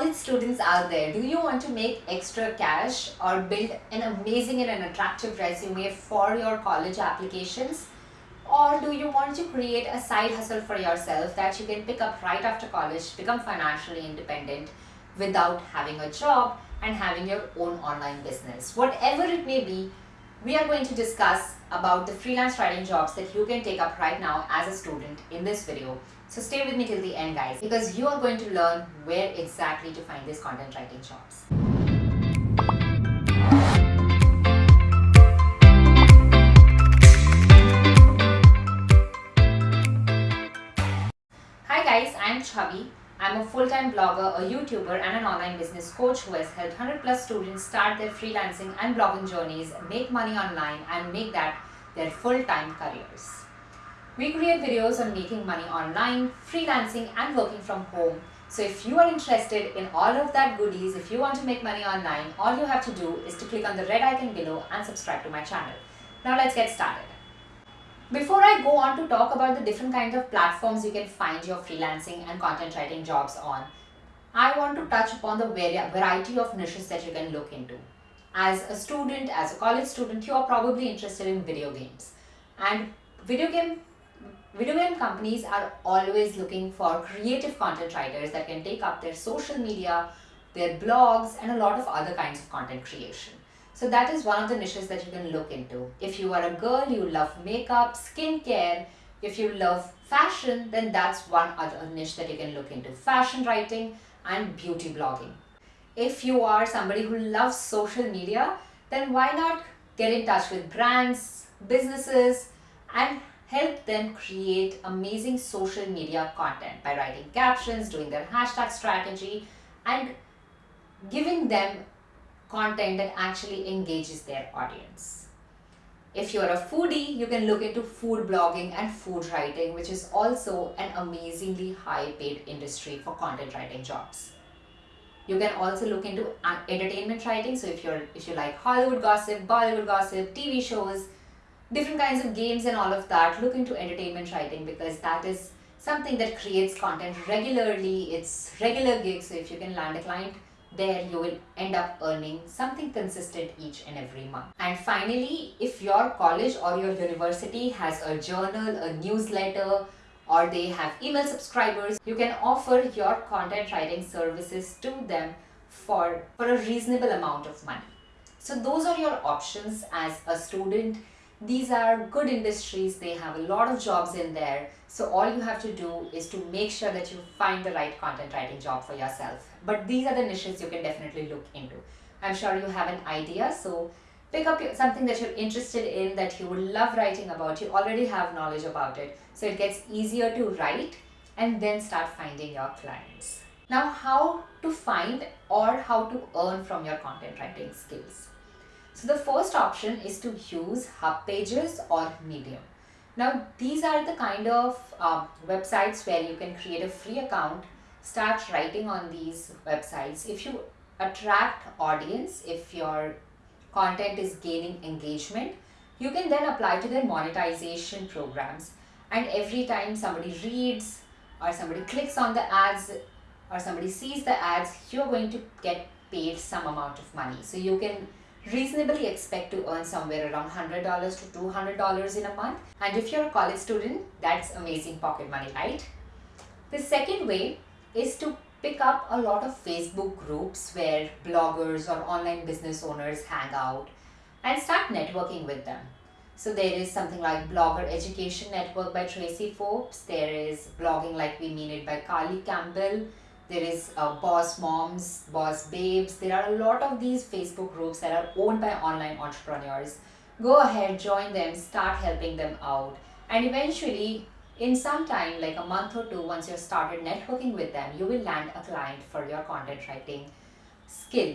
college students out there, do you want to make extra cash or build an amazing and an attractive resume for your college applications? Or do you want to create a side hustle for yourself that you can pick up right after college, become financially independent without having a job and having your own online business? Whatever it may be, we are going to discuss about the freelance writing jobs that you can take up right now as a student in this video. So stay with me till the end guys because you are going to learn where exactly to find these content writing jobs. Hi guys, I am Chavi I'm a full-time blogger, a YouTuber and an online business coach who has helped 100 plus students start their freelancing and blogging journeys, make money online and make that their full-time careers. We create videos on making money online, freelancing and working from home. So if you are interested in all of that goodies, if you want to make money online, all you have to do is to click on the red icon below and subscribe to my channel. Now let's get started. Before I go on to talk about the different kinds of platforms you can find your freelancing and content writing jobs on, I want to touch upon the variety of niches that you can look into. As a student, as a college student, you are probably interested in video games. And video game video game companies are always looking for creative content writers that can take up their social media, their blogs, and a lot of other kinds of content creation. So that is one of the niches that you can look into. If you are a girl, you love makeup, skincare, if you love fashion, then that's one other niche that you can look into. Fashion writing and beauty blogging. If you are somebody who loves social media, then why not get in touch with brands, businesses and help them create amazing social media content by writing captions, doing their hashtag strategy and giving them content that actually engages their audience. If you're a foodie, you can look into food blogging and food writing, which is also an amazingly high paid industry for content writing jobs. You can also look into uh, entertainment writing. So if you're if you like Hollywood gossip, Bollywood gossip, TV shows, different kinds of games and all of that, look into entertainment writing because that is something that creates content regularly. It's regular gigs. So if you can land a client there you will end up earning something consistent each and every month. And finally, if your college or your university has a journal, a newsletter, or they have email subscribers, you can offer your content writing services to them for, for a reasonable amount of money. So those are your options as a student these are good industries. They have a lot of jobs in there. So all you have to do is to make sure that you find the right content writing job for yourself. But these are the niches you can definitely look into. I'm sure you have an idea. So pick up something that you're interested in that you would love writing about. You already have knowledge about it. So it gets easier to write and then start finding your clients. Now how to find or how to earn from your content writing skills so the first option is to use Hub Pages or Medium. Now these are the kind of uh, websites where you can create a free account, start writing on these websites. If you attract audience, if your content is gaining engagement, you can then apply to their monetization programs. And every time somebody reads or somebody clicks on the ads or somebody sees the ads, you're going to get paid some amount of money. So you can reasonably expect to earn somewhere around $100 to $200 in a month. And if you're a college student, that's amazing pocket money, right? The second way is to pick up a lot of Facebook groups where bloggers or online business owners hang out and start networking with them. So there is something like Blogger Education Network by Tracie Fobes. There is Blogging Like We Mean It by Carly Campbell there is uh, boss moms boss babes. There are a lot of these facebook groups that are owned by online entrepreneurs. Go ahead join them start helping them out. And eventually in some time like a month or two once you've started networking with them you will land a client for your content writing skill.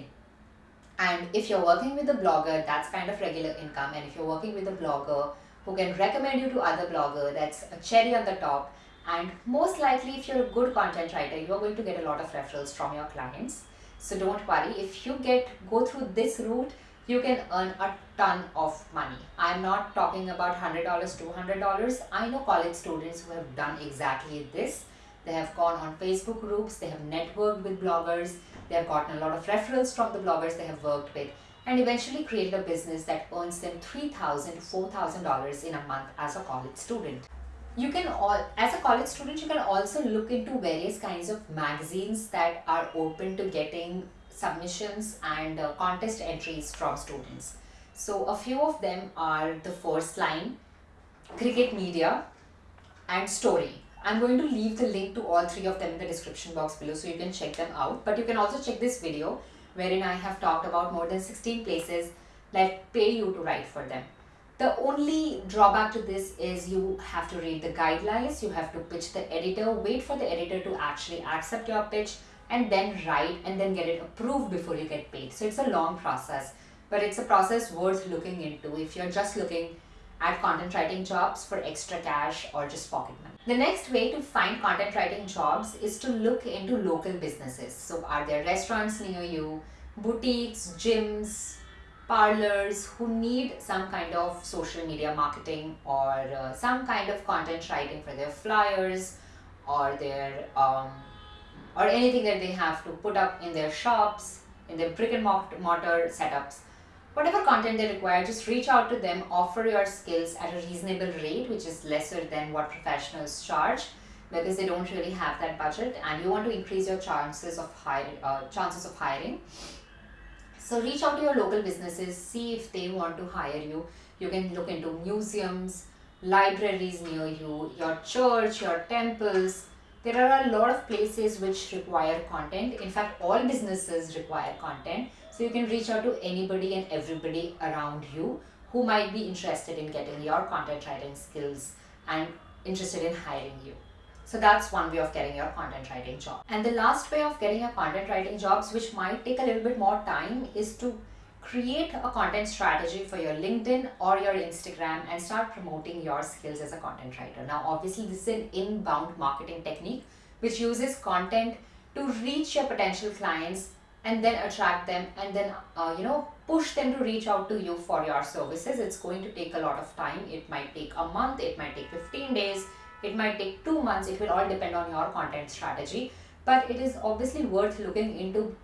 And if you're working with a blogger that's kind of regular income. And if you're working with a blogger who can recommend you to other blogger that's a cherry on the top and most likely if you're a good content writer you're going to get a lot of referrals from your clients. So don't worry. If you get go through this route you can earn a ton of money. I'm not talking about hundred dollars two hundred dollars. I know college students who have done exactly this. They have gone on Facebook groups, they have networked with bloggers, they have gotten a lot of referrals from the bloggers they have worked with, and eventually created a business that earns them $3,000 to $4,000 in a month as a college student. You can all, as a college student, you can also look into various kinds of magazines that are open to getting submissions and uh, contest entries from students. So a few of them are the first line, cricket media and story. I'm going to leave the link to all three of them in the description box below so you can check them out. But you can also check this video wherein I have talked about more than 16 places that pay you to write for them. The only drawback to this is you have to read the guidelines, you have to pitch the editor, wait for the editor to actually accept your pitch and then write and then get it approved before you get paid. So it's a long process, but it's a process worth looking into if you're just looking at content writing jobs for extra cash or just pocket money. The next way to find content writing jobs is to look into local businesses. So are there restaurants near you, boutiques, gyms, parlors who need some kind of social media marketing or uh, some kind of content writing for their flyers or their um, or anything that they have to put up in their shops, in their brick and mortar setups. Whatever content they require, just reach out to them, offer your skills at a reasonable rate, which is lesser than what professionals charge because they don't really have that budget and you want to increase your chances of hiring, uh, chances of hiring. So reach out to your local businesses, see if they want to hire you. You can look into museums, libraries near you, your church, your temples, there are a lot of places which require content. In fact, all businesses require content. So you can reach out to anybody and everybody around you who might be interested in getting your content writing skills and interested in hiring you. So that's one way of getting your content writing job. And the last way of getting your content writing jobs, which might take a little bit more time, is to create a content strategy for your LinkedIn or your Instagram and start promoting your skills as a content writer. Now, obviously, this is an inbound marketing technique which uses content to reach your potential clients and then attract them and then uh, you know push them to reach out to you for your services it's going to take a lot of time it might take a month it might take 15 days it might take two months it will all depend on your content strategy but it is obviously worth looking into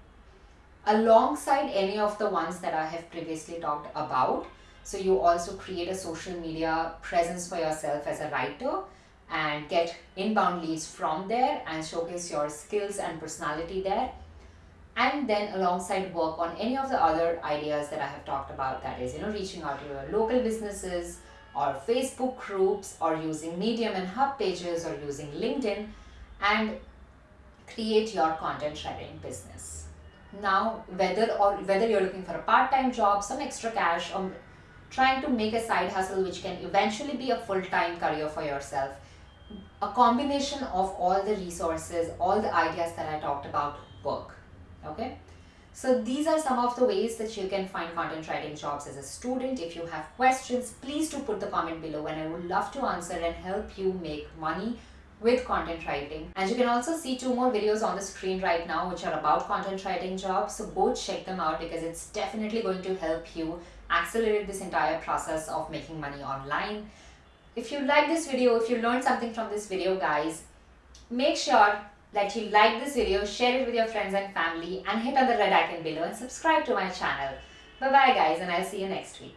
alongside any of the ones that I have previously talked about. So you also create a social media presence for yourself as a writer and get inbound leads from there and showcase your skills and personality there. And then alongside work on any of the other ideas that I have talked about that is, you know, reaching out to your local businesses or Facebook groups or using Medium and Hub pages or using LinkedIn and create your content sharing business. Now whether or whether you're looking for a part-time job some extra cash or trying to make a side hustle which can eventually be a full-time career for yourself a combination of all the resources all the ideas that i talked about work okay so these are some of the ways that you can find content writing jobs as a student if you have questions please do put the comment below and i would love to answer and help you make money with content writing. And you can also see two more videos on the screen right now which are about content writing jobs. So go check them out because it's definitely going to help you accelerate this entire process of making money online. If you like this video, if you learned something from this video guys, make sure that you like this video, share it with your friends and family and hit on the red icon below and subscribe to my channel. Bye bye guys and I'll see you next week.